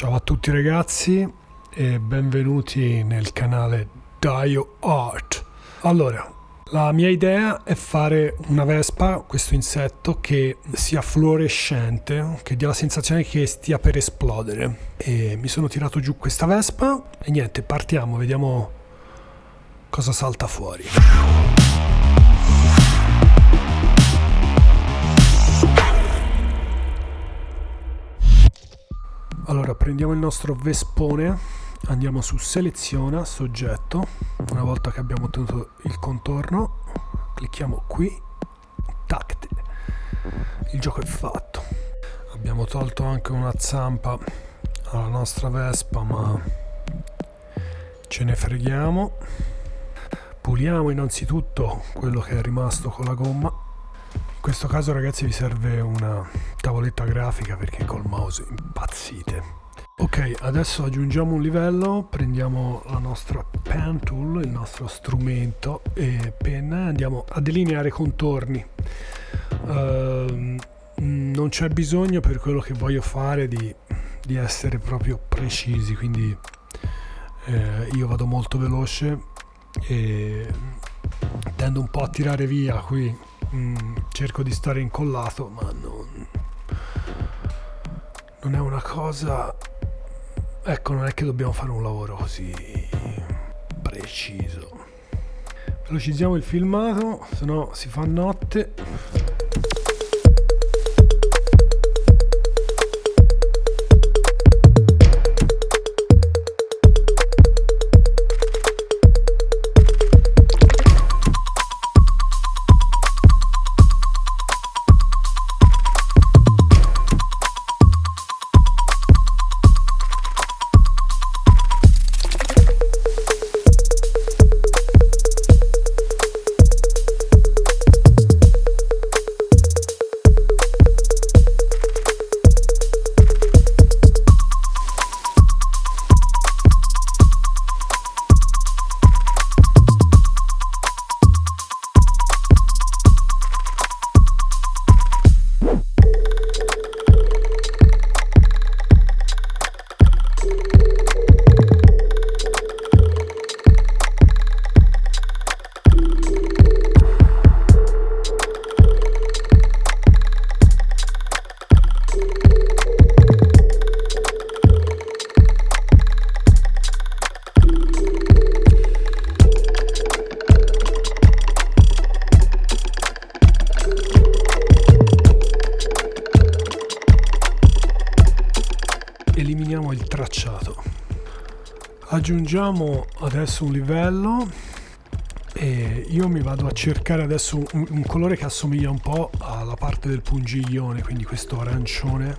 Ciao a tutti ragazzi e benvenuti nel canale Dio Art. Allora, la mia idea è fare una vespa, questo insetto, che sia fluorescente, che dia la sensazione che stia per esplodere. E mi sono tirato giù questa vespa e niente, partiamo, vediamo cosa salta fuori. Allora prendiamo il nostro vespone, andiamo su seleziona soggetto, una volta che abbiamo ottenuto il contorno, clicchiamo qui, tattile, il gioco è fatto. Abbiamo tolto anche una zampa alla nostra vespa ma ce ne freghiamo. Puliamo innanzitutto quello che è rimasto con la gomma in questo caso ragazzi vi serve una tavoletta grafica perché col mouse impazzite. Ok, adesso aggiungiamo un livello, prendiamo la nostra pen tool, il nostro strumento e penna e andiamo a delineare contorni. Uh, non c'è bisogno per quello che voglio fare di, di essere proprio precisi, quindi eh, io vado molto veloce e tendo un po' a tirare via qui mm, cerco di stare incollato ma non, non è una cosa ecco non è che dobbiamo fare un lavoro così preciso. Velocizziamo il filmato se no si fa notte il tracciato. Aggiungiamo adesso un livello e io mi vado a cercare adesso un, un colore che assomiglia un po' alla parte del pungiglione quindi questo arancione.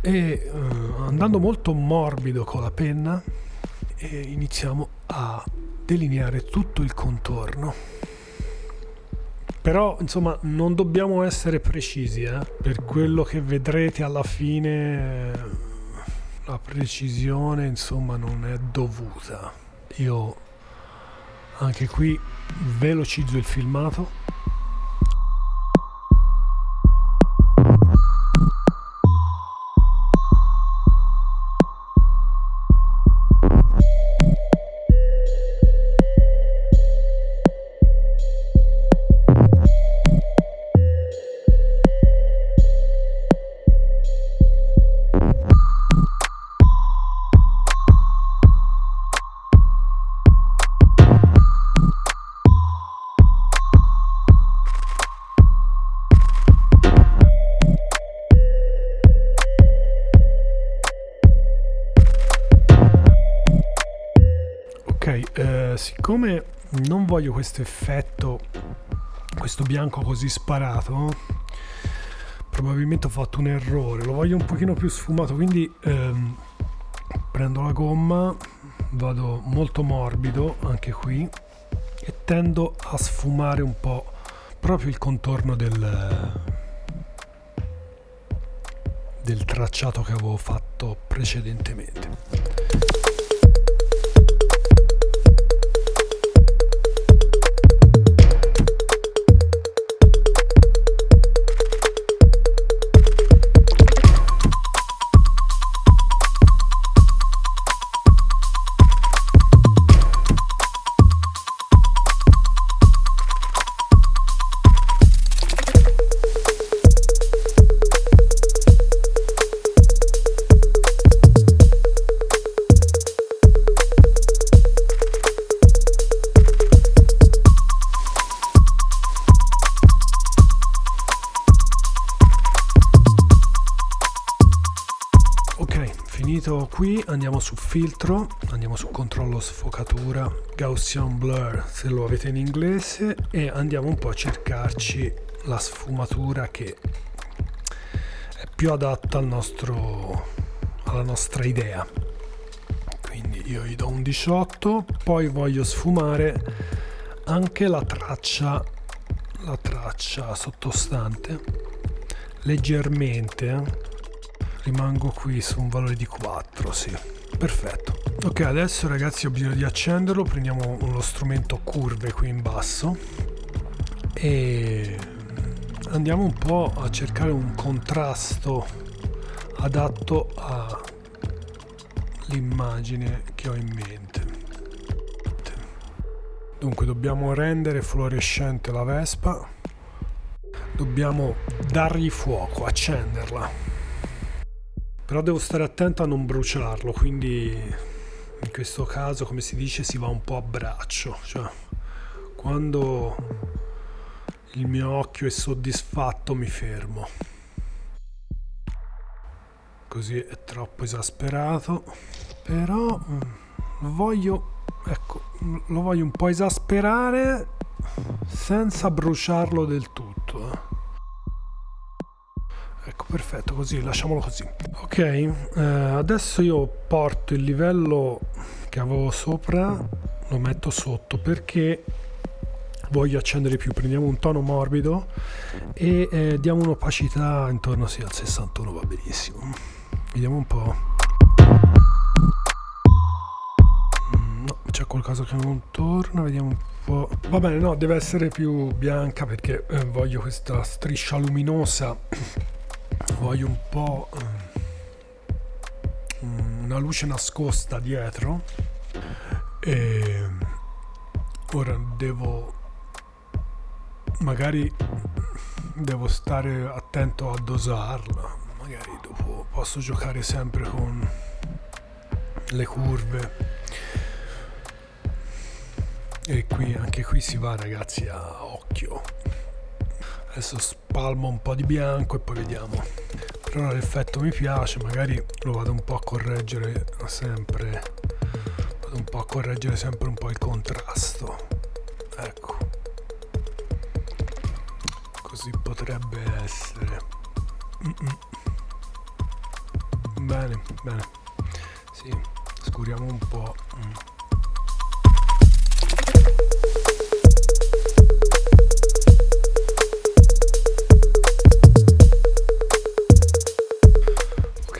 E uh, andando molto morbido con la penna iniziamo a delineare tutto il contorno però insomma non dobbiamo essere precisi eh? per quello che vedrete alla fine la precisione insomma non è dovuta io anche qui velocizzo il filmato siccome non voglio questo effetto questo bianco così sparato probabilmente ho fatto un errore. Lo voglio un pochino più sfumato quindi ehm, prendo la gomma vado molto morbido anche qui e tendo a sfumare un po' proprio il contorno del del tracciato che avevo fatto precedentemente filtro andiamo su controllo sfocatura Gaussian blur se lo avete in inglese e andiamo un po' a cercarci la sfumatura che è più adatta al nostro, alla nostra idea. Quindi io gli do un 18 poi voglio sfumare anche la traccia la traccia sottostante. Leggermente eh? rimango qui su un valore di 4 sì perfetto. Ok adesso ragazzi ho bisogno di accenderlo. Prendiamo lo strumento curve qui in basso. E andiamo un po' a cercare un contrasto adatto all'immagine che ho in mente. Dunque dobbiamo rendere fluorescente la vespa. Dobbiamo dargli fuoco accenderla però devo stare attento a non bruciarlo quindi in questo caso come si dice si va un po' a braccio. Cioè quando il mio occhio è soddisfatto mi fermo. Così è troppo esasperato. Però mm, lo voglio ecco lo voglio un po' esasperare senza bruciarlo del tutto eh ecco perfetto così lasciamolo così. Ok eh, adesso io porto il livello che avevo sopra lo metto sotto perché voglio accendere più. Prendiamo un tono morbido e eh, diamo un'opacità intorno sì, al 61 va benissimo. Vediamo un po' mm, no c'è qualcosa che non torna vediamo un po' va bene no deve essere più bianca perché eh, voglio questa striscia luminosa voglio un po' mm, una luce nascosta dietro e ora devo magari devo stare attento a dosarla. Magari dopo posso giocare sempre con le curve. E qui anche qui si va ragazzi a occhio adesso spalmo un po' di bianco e poi vediamo. Però l'effetto mi piace magari lo vado un po' a correggere sempre vado un po' a correggere sempre un po' il contrasto. Ecco. Così potrebbe essere. Mm -mm. bene bene. Sì scuriamo un po' mm.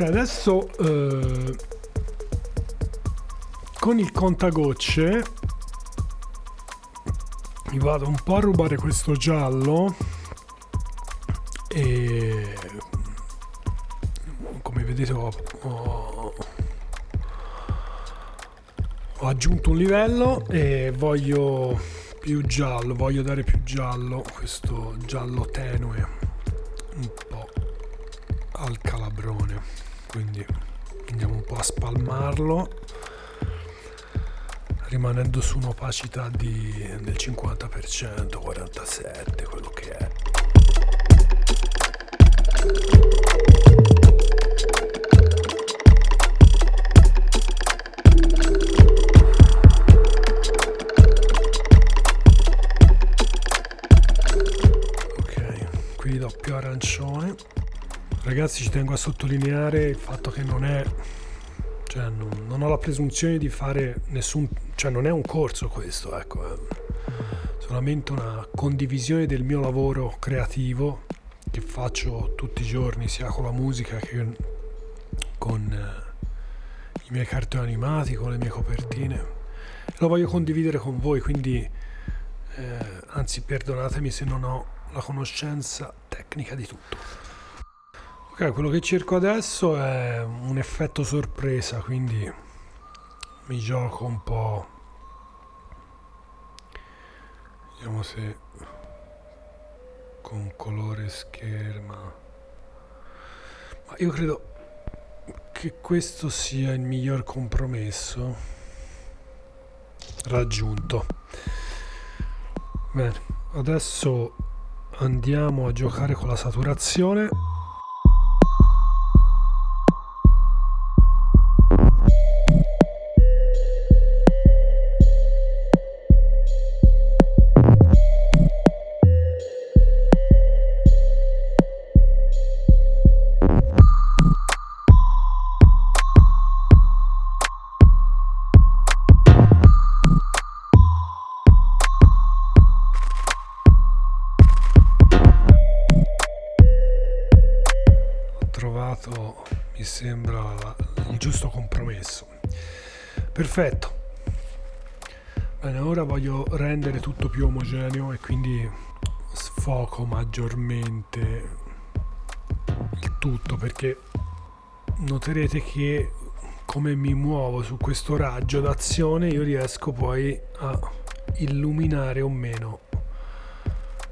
Adesso eh, con il contagocce mi vado un po' a rubare questo giallo e come vedete ho, ho, ho aggiunto un livello e voglio più giallo, voglio dare più giallo, questo giallo tenue. Po' al calabrone quindi andiamo un po' a spalmarlo rimanendo su un'opacità del 50% 47 quello che è Ragazzi ci tengo a sottolineare il fatto che non è cioè non, non, ho la presunzione di fare nessun cioè non è un corso questo ecco è solamente una condivisione del mio lavoro creativo che faccio tutti i giorni sia con la musica che con eh, i miei cartoni animati con le mie copertine. Lo voglio condividere con voi quindi eh, anzi perdonatemi se non ho la conoscenza tecnica di tutto Ok, quello che cerco adesso è un effetto sorpresa, quindi mi gioco un po'. Vediamo se con colore scherma. Ma io credo che questo sia il miglior compromesso raggiunto. Bene, adesso andiamo a giocare con la saturazione perfetto. Bene ora voglio rendere tutto più omogeneo e quindi sfoco maggiormente il tutto perché noterete che come mi muovo su questo raggio d'azione io riesco poi a illuminare o meno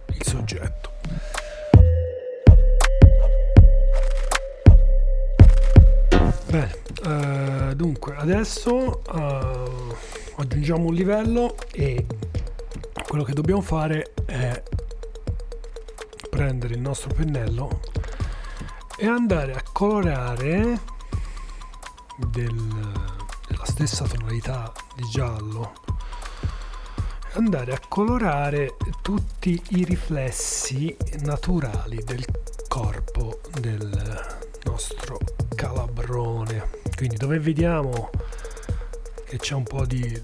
il soggetto. Bene uh, dunque adesso uh, aggiungiamo un livello e quello che dobbiamo fare è prendere il nostro pennello e andare a colorare del, della stessa tonalità di giallo. Andare a colorare tutti i riflessi naturali del corpo del nostro calabrone quindi dove vediamo che c'è un po' di,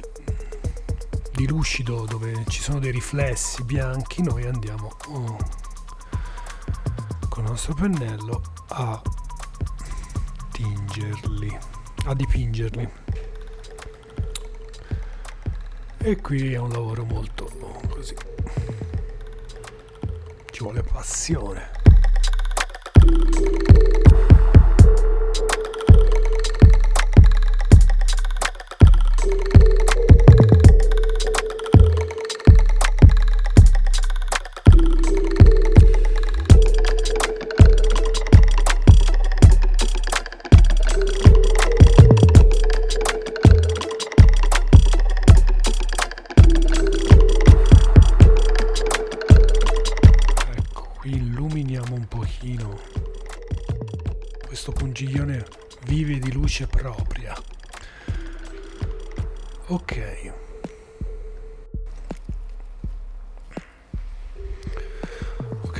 di lucido dove ci sono dei riflessi bianchi noi andiamo oh, con il nostro pennello a tingerli a dipingerli. E qui è un lavoro molto così ci vuole passione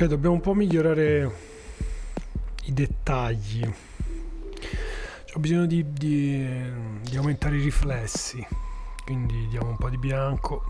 dobbiamo un po' migliorare i dettagli. Ho bisogno di, di, di aumentare i riflessi quindi diamo un po' di bianco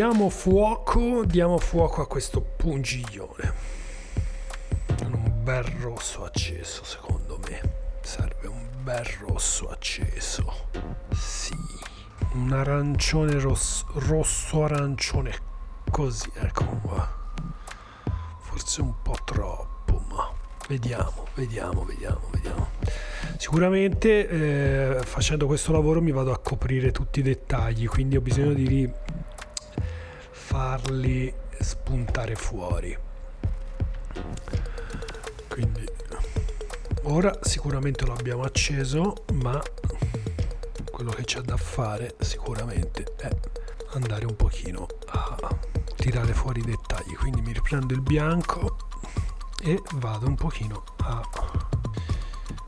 diamo fuoco diamo fuoco a questo pungiglione. Un bel rosso acceso secondo me. Serve un bel rosso acceso. Sì. Un arancione rosso, rosso arancione così ecco qua. Forse un po' troppo ma vediamo vediamo vediamo vediamo. Sicuramente eh, facendo questo lavoro mi vado a coprire tutti i dettagli quindi ho bisogno di farli spuntare fuori. Quindi ora sicuramente lo abbiamo acceso ma quello che c'è da fare sicuramente è andare un pochino a tirare fuori i dettagli. Quindi mi riprendo il bianco e vado un pochino a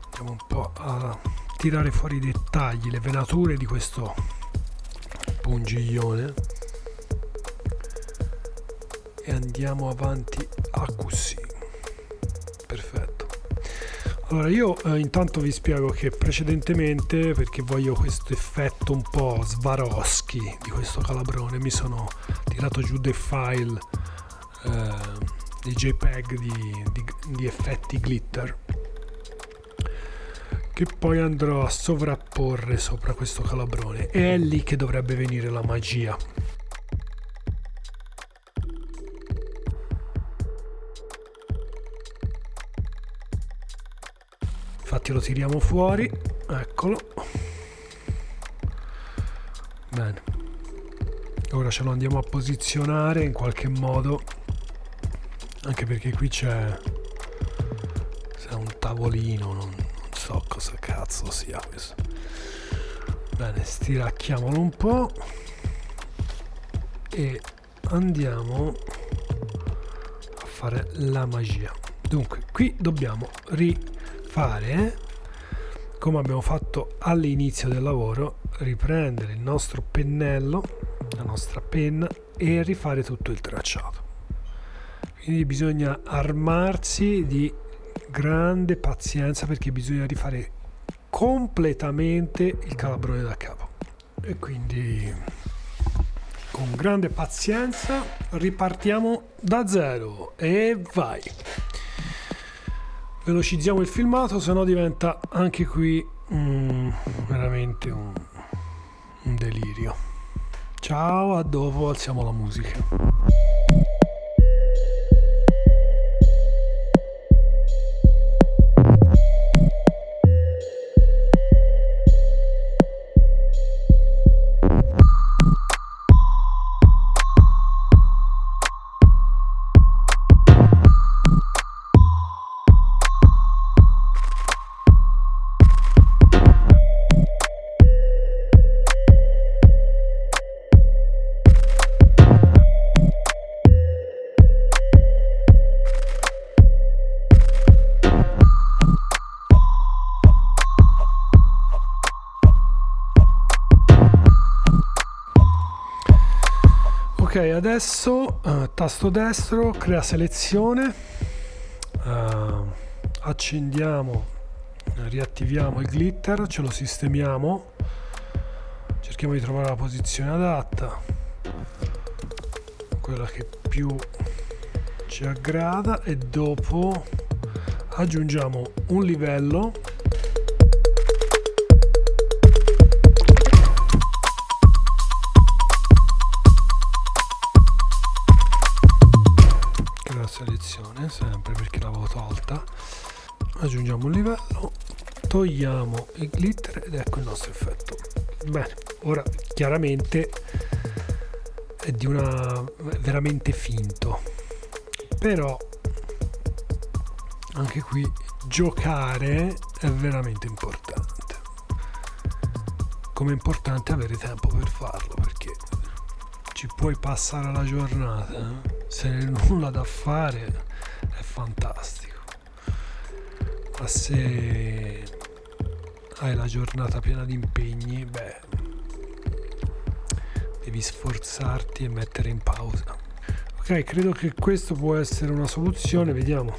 andiamo un po' a tirare fuori i dettagli le venature di questo pungiglione e andiamo avanti a così perfetto. Allora io eh, intanto vi spiego che precedentemente perché voglio questo effetto un po' Swarovski di questo calabrone mi sono tirato giù dei file eh, dei jpeg di, di, di effetti glitter che poi andrò a sovrapporre sopra questo calabrone. E è lì che dovrebbe venire la magia lo tiriamo fuori. Eccolo. Bene. Ora ce lo andiamo a posizionare in qualche modo. Anche perché qui c'è un tavolino non, non so cosa cazzo sia questo. Bene stiracchiamolo un po' e andiamo a fare la magia. Dunque qui dobbiamo rifare come abbiamo fatto all'inizio del lavoro riprendere il nostro pennello la nostra penna e rifare tutto il tracciato. Quindi bisogna armarsi di grande pazienza perché bisogna rifare completamente il calabrone da capo. E quindi con grande pazienza ripartiamo da zero e vai velocizziamo il filmato se no diventa anche qui mm, veramente un, un delirio. Ciao a dopo alziamo la musica adesso uh, tasto destro crea selezione. Uh, accendiamo riattiviamo il glitter ce lo sistemiamo. Cerchiamo di trovare la posizione adatta. Quella che più ci aggrada e dopo aggiungiamo un livello aggiungiamo un livello togliamo il glitter ed ecco il nostro effetto. Bene ora chiaramente è di una veramente finto. Però anche qui giocare è veramente importante. Come è importante avere tempo per farlo perché ci puoi passare la giornata eh? se nulla da fare è fantastico ma se hai la giornata piena di impegni beh devi sforzarti e mettere in pausa. Ok credo che questo può essere una soluzione vediamo.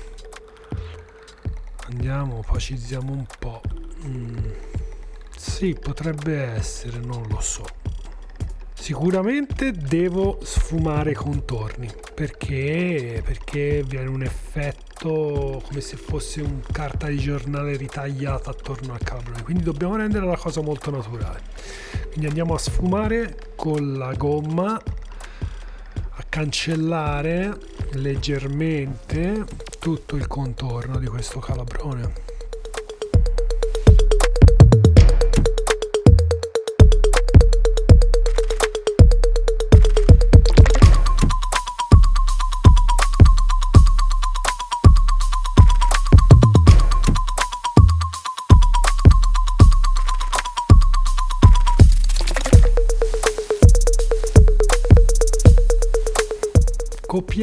Andiamo opacizziamo un po' mm. sì potrebbe essere non lo so. Sicuramente devo sfumare i contorni perché, perché viene un effetto come se fosse un carta di giornale ritagliata attorno al calabrone, quindi dobbiamo rendere la cosa molto naturale. Quindi andiamo a sfumare con la gomma, a cancellare leggermente tutto il contorno di questo calabrone.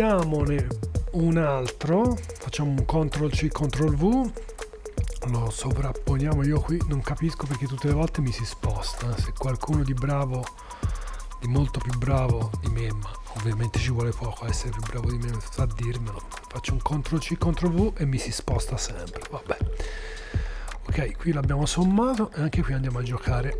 Copiamone un altro. Facciamo un CTRL C CTRL V. Lo sovrapponiamo io qui. Non capisco perché tutte le volte mi si sposta. Se qualcuno di bravo di molto più bravo di me ma ovviamente ci vuole poco essere più bravo di me sa dirmelo. Faccio un CTRL C CTRL V e mi si sposta sempre. Vabbè. Ok qui l'abbiamo sommato e anche qui andiamo a giocare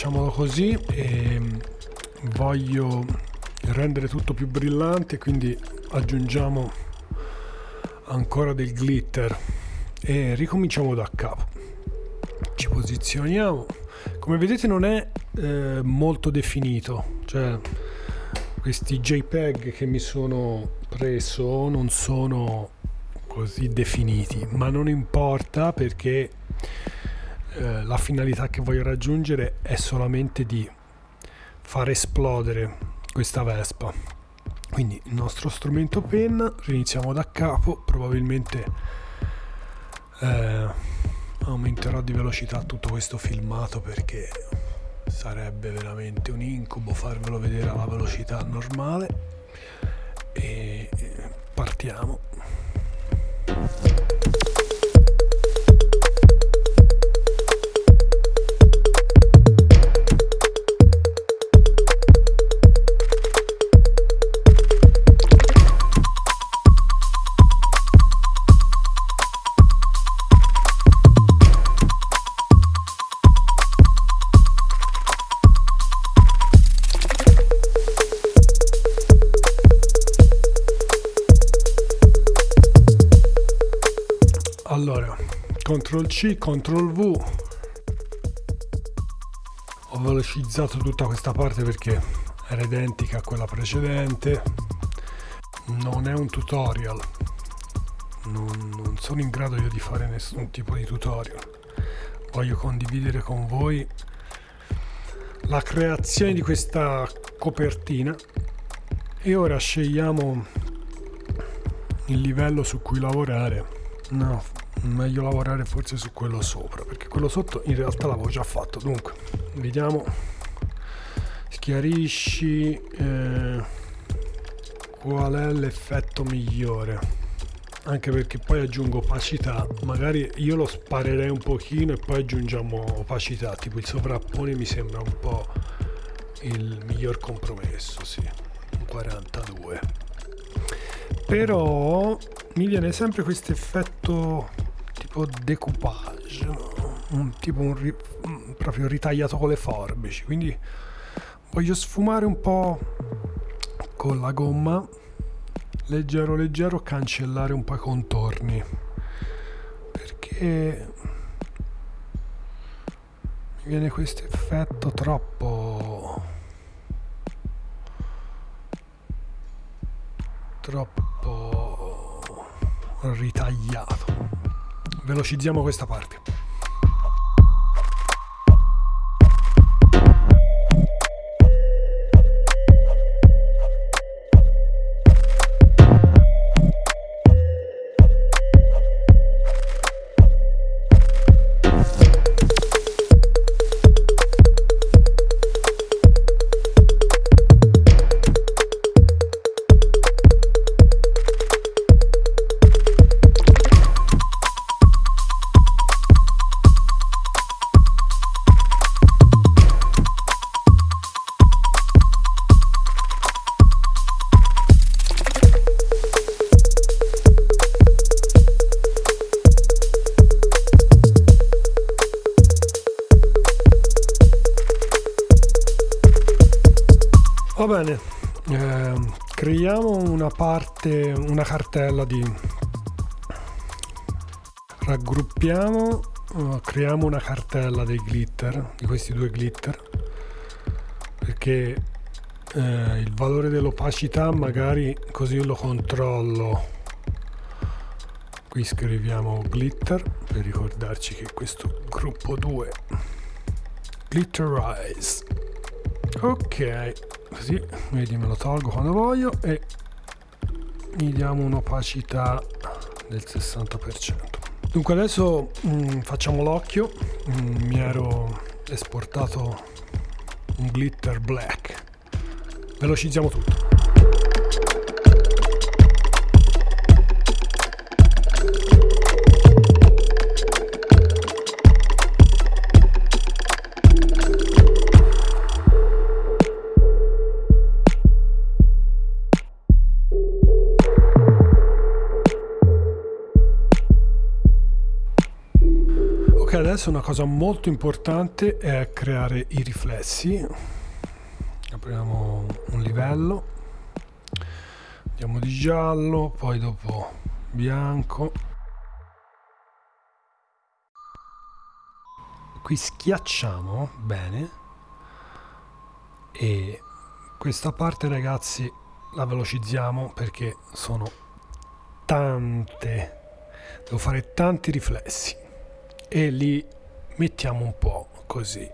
lasciamolo così e voglio rendere tutto più brillante quindi aggiungiamo ancora del glitter e ricominciamo da capo. Ci posizioniamo. Come vedete non è eh, molto definito cioè questi JPEG che mi sono preso non sono così definiti, ma non importa perché eh, la finalità che voglio raggiungere è solamente di far esplodere questa Vespa. Quindi il nostro strumento penna, riniziamo da capo, probabilmente eh, aumenterò di velocità tutto questo filmato perché sarebbe veramente un incubo farvelo vedere alla velocità normale e partiamo CTRL C, CTRL V. Ho velocizzato tutta questa parte perché era identica a quella precedente. Non è un tutorial. Non, non sono in grado io di fare nessun tipo di tutorial. Voglio condividere con voi la creazione di questa copertina. E ora scegliamo il livello su cui lavorare. No meglio lavorare forse su quello sopra perché quello sotto in realtà l'avevo già fatto. Dunque vediamo. Schiarisci eh, qual è l'effetto migliore? Anche perché poi aggiungo opacità. Magari io lo sparerei un pochino e poi aggiungiamo opacità. Tipo il sovrappone mi sembra un po' il miglior compromesso sì. Un 42 però mi viene sempre questo effetto tipo decoupage un, tipo un ri, proprio ritagliato con le forbici. Quindi voglio sfumare un po' con la gomma leggero leggero cancellare un po' i contorni. Perché mi viene questo effetto troppo troppo ritagliato. Velocizziamo questa parte Va bene, eh, creiamo una parte, una cartella di... Raggruppiamo, uh, creiamo una cartella dei glitter, di questi due glitter, perché eh, il valore dell'opacità magari così lo controllo. Qui scriviamo glitter per ricordarci che questo gruppo 2 glitterize. Ok così. Vedi me lo tolgo quando voglio e gli diamo un'opacità del 60% dunque adesso mh, mm, facciamo l'occhio. Mm, mi ero esportato un glitter black. Velocizziamo tutto adesso una cosa molto importante è creare i riflessi. Apriamo un livello andiamo di giallo poi dopo bianco. Qui schiacciamo bene e questa parte ragazzi la velocizziamo perché sono tante. Devo fare tanti riflessi e li mettiamo un po' così.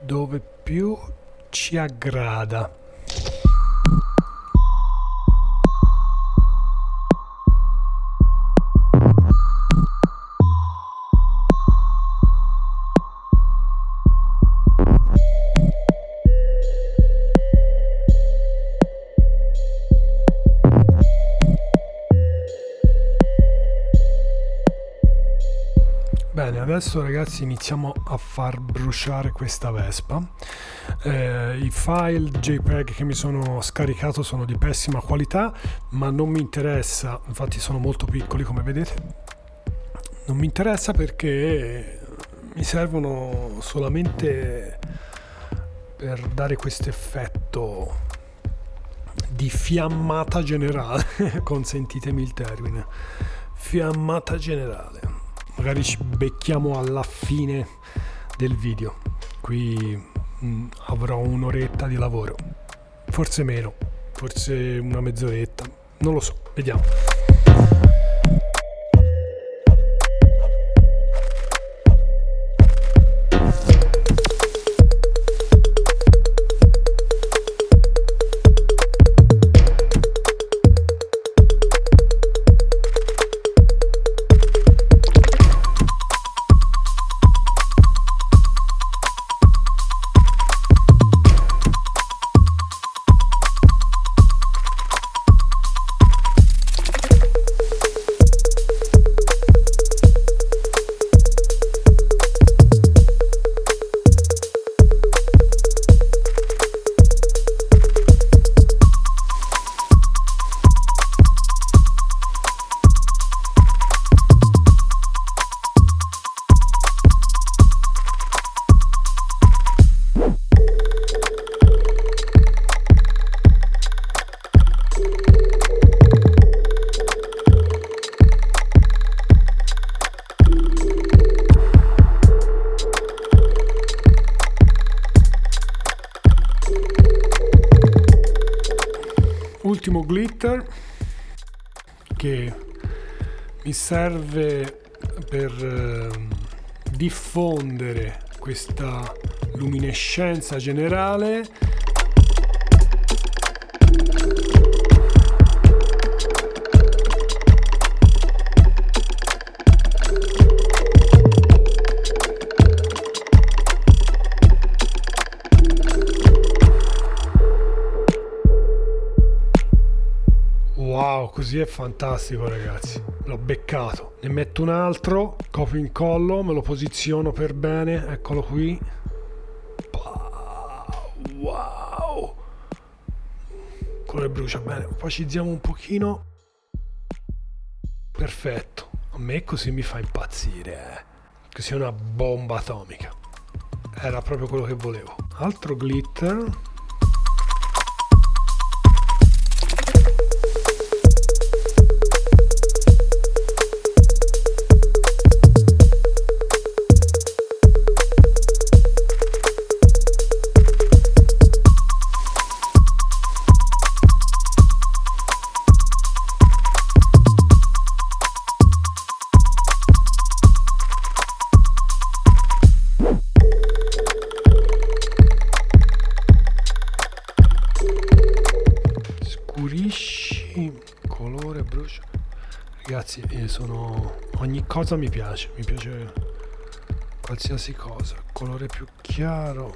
Dove più ci aggrada adesso ragazzi iniziamo a far bruciare questa Vespa. Eh, I file JPEG che mi sono scaricato sono di pessima qualità, ma non mi interessa, infatti sono molto piccoli come vedete. Non mi interessa perché mi servono solamente per dare questo effetto di fiammata generale, consentitemi il termine, fiammata generale magari ci becchiamo alla fine del video. Qui mh, mm, avrò un'oretta di lavoro. Forse meno forse una mezz'oretta non lo so vediamo che mi serve per eh, diffondere questa luminescenza generale così è fantastico ragazzi. L'ho beccato. Ne metto un altro, copio incollo, me lo posiziono per bene, eccolo qui. Wow! Colore brucia bene. Opacizziamo un pochino. Perfetto. A me così mi fa impazzire. Eh. Così è una bomba atomica. Era proprio quello che volevo. Altro glitter. Cosa mi piace? Mi piace qualsiasi cosa. Colore più chiaro.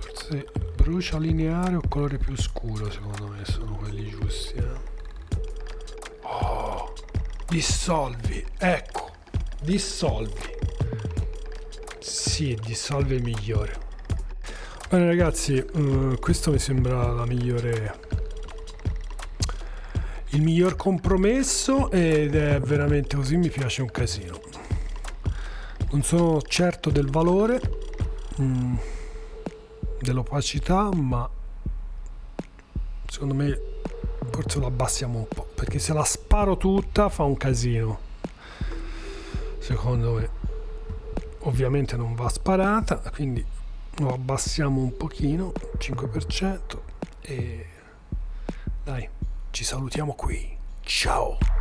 Forse brucia lineare o colore più scuro secondo me sono quelli giusti eh? oh dissolvi. Ecco dissolvi. Sì dissolvi è migliore. Bene ragazzi, uh, questo mi sembra la migliore il miglior compromesso ed è veramente così, mi piace un casino. Non sono certo del valore mm, dell'opacità, ma secondo me forse lo abbassiamo un po', perché se la sparo tutta fa un casino. Secondo me ovviamente non va sparata, quindi lo abbassiamo un pochino 5% e dai ci salutiamo qui. Ciao